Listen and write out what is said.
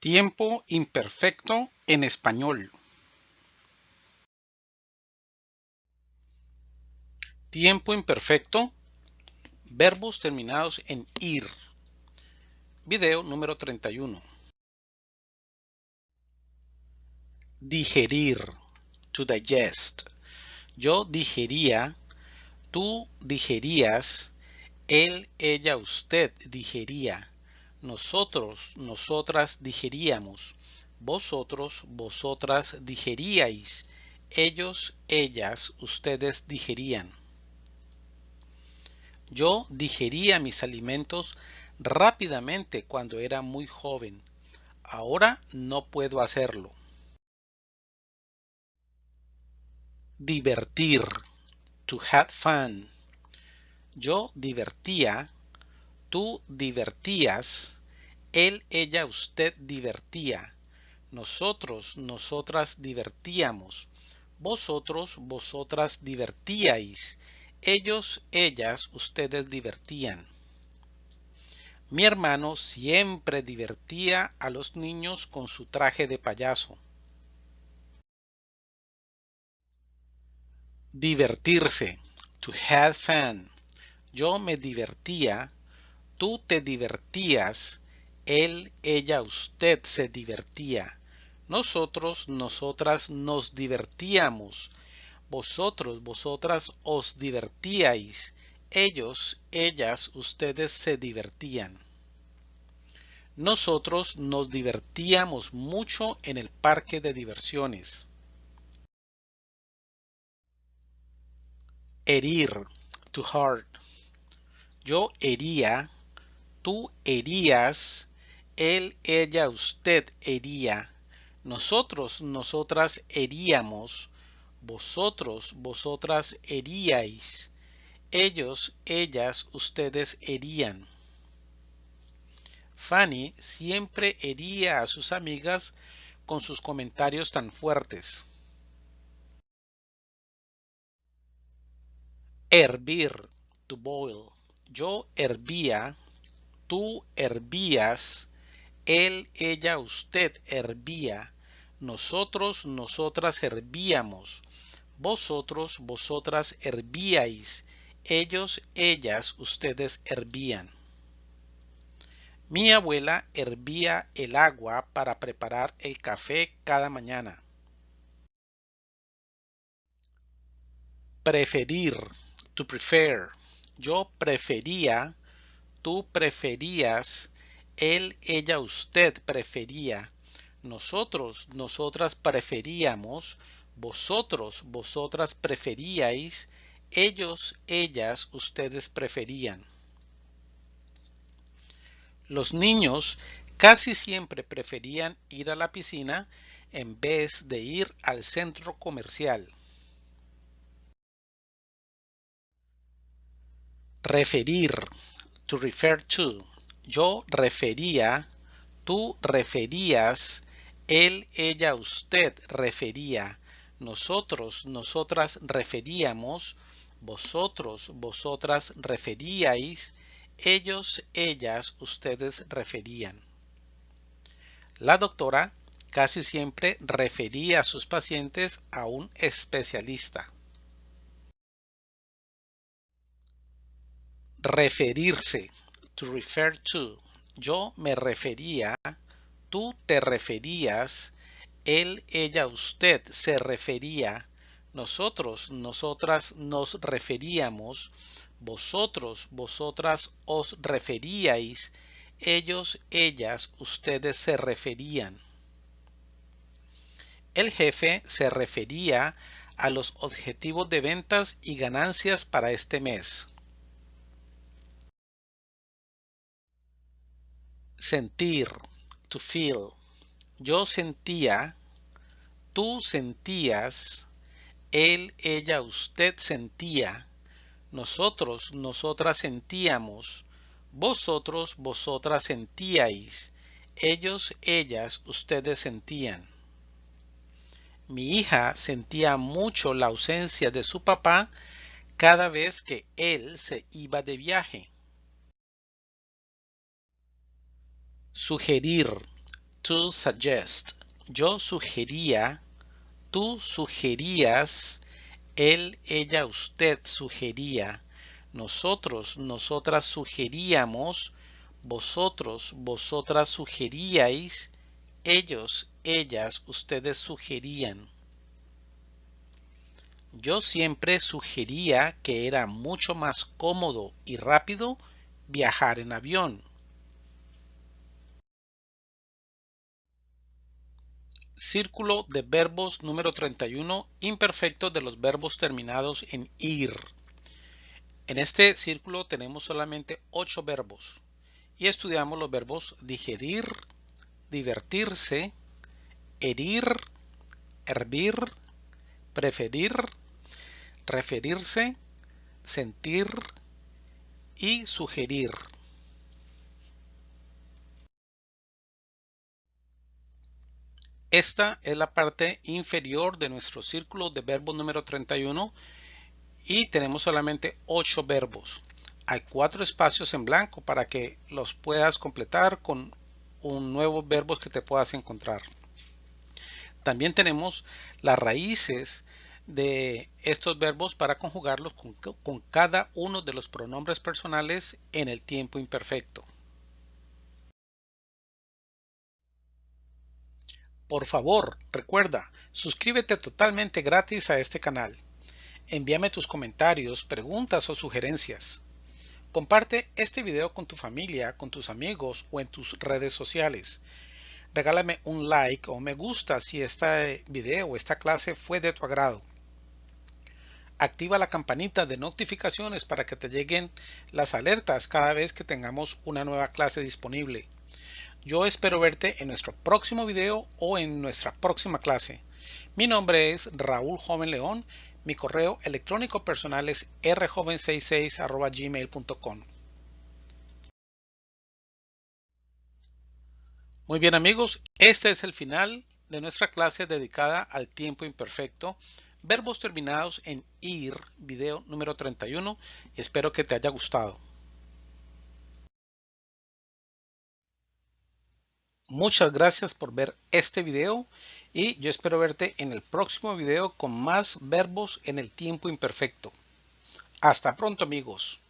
Tiempo imperfecto en español. Tiempo imperfecto. Verbos terminados en ir. Video número 31. Digerir. To digest. Yo digería. Tú digerías. Él, ella, usted digería nosotros, nosotras digeríamos, vosotros, vosotras digeríais, ellos, ellas, ustedes digerían. Yo digería mis alimentos rápidamente cuando era muy joven. Ahora no puedo hacerlo. Divertir. To have fun. Yo divertía Tú divertías, él, ella, usted divertía, nosotros, nosotras divertíamos, vosotros, vosotras divertíais, ellos, ellas, ustedes divertían. Mi hermano siempre divertía a los niños con su traje de payaso. Divertirse. To have fun. Yo me divertía tú te divertías, él, ella, usted se divertía. Nosotros, nosotras nos divertíamos. Vosotros, vosotras os divertíais. Ellos, ellas, ustedes se divertían. Nosotros nos divertíamos mucho en el parque de diversiones. Herir, to hurt. Yo hería, tú herías, él, ella, usted hería, nosotros, nosotras heríamos, vosotros, vosotras heríais, ellos, ellas, ustedes herían. Fanny siempre hería a sus amigas con sus comentarios tan fuertes. Hervir, to boil. Yo hervía, tú hervías, él, ella, usted hervía, nosotros, nosotras hervíamos, vosotros, vosotras hervíais, ellos, ellas, ustedes hervían. Mi abuela hervía el agua para preparar el café cada mañana. Preferir, to prefer. Yo prefería tú preferías, él, ella, usted prefería, nosotros, nosotras preferíamos, vosotros, vosotras preferíais, ellos, ellas, ustedes preferían. Los niños casi siempre preferían ir a la piscina en vez de ir al centro comercial. Referir to refer to. Yo refería, tú referías, él, ella, usted refería, nosotros, nosotras referíamos, vosotros, vosotras referíais, ellos, ellas, ustedes referían. La doctora casi siempre refería a sus pacientes a un especialista. Referirse. To refer to. Yo me refería. Tú te referías. Él, ella, usted se refería. Nosotros, nosotras nos referíamos. Vosotros, vosotras os referíais. Ellos, ellas, ustedes se referían. El jefe se refería a los objetivos de ventas y ganancias para este mes. Sentir, to feel. Yo sentía, tú sentías, él, ella, usted sentía, nosotros, nosotras sentíamos, vosotros, vosotras sentíais, ellos, ellas, ustedes sentían. Mi hija sentía mucho la ausencia de su papá cada vez que él se iba de viaje. Sugerir. to suggest. Yo sugería, tú sugerías, él, ella, usted sugería, nosotros, nosotras sugeríamos, vosotros, vosotras sugeríais, ellos, ellas, ustedes sugerían. Yo siempre sugería que era mucho más cómodo y rápido viajar en avión. Círculo de verbos número 31, imperfecto de los verbos terminados en ir. En este círculo tenemos solamente 8 verbos y estudiamos los verbos digerir, divertirse, herir, hervir, preferir, referirse, sentir y sugerir. Esta es la parte inferior de nuestro círculo de verbos número 31 y tenemos solamente 8 verbos. Hay cuatro espacios en blanco para que los puedas completar con un nuevo verbos que te puedas encontrar. También tenemos las raíces de estos verbos para conjugarlos con, con, cada uno de los pronombres personales en el tiempo imperfecto. Por favor, recuerda, suscríbete totalmente gratis a este canal. Envíame tus comentarios, preguntas o sugerencias. Comparte este video con tu familia, con tus amigos o en tus redes sociales. Regálame un like o me gusta si este video o esta clase fue de tu agrado. Activa la campanita de notificaciones para que te lleguen las alertas cada vez que tengamos una nueva clase disponible. Yo espero verte en nuestro próximo video o en nuestra próxima clase. Mi nombre es Raúl Joven León. Mi correo electrónico personal es rjoven66 Muy bien amigos, este es el final de nuestra clase dedicada al tiempo imperfecto, verbos terminados en ir, video número 31, y espero que te haya gustado. Muchas gracias por ver este video y yo espero verte en el próximo video con más verbos en el tiempo imperfecto. Hasta pronto amigos.